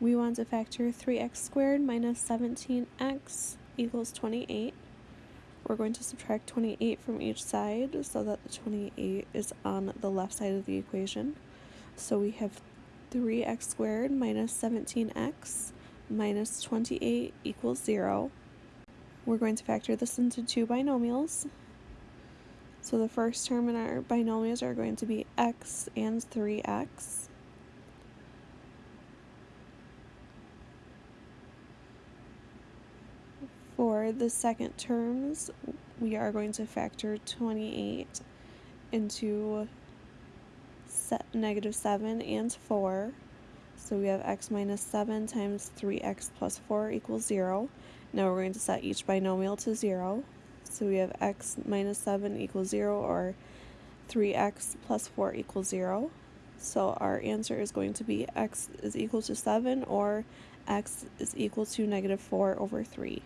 We want to factor 3x squared minus 17x equals 28. We're going to subtract 28 from each side so that the 28 is on the left side of the equation. So we have 3x squared minus 17x minus 28 equals 0. We're going to factor this into two binomials. So the first term in our binomials are going to be x and 3x. For the second terms, we are going to factor 28 into negative 7 and 4. So we have x minus 7 times 3x plus 4 equals 0. Now we're going to set each binomial to 0. So we have x minus 7 equals 0 or 3x plus 4 equals 0. So our answer is going to be x is equal to 7 or x is equal to negative 4 over 3.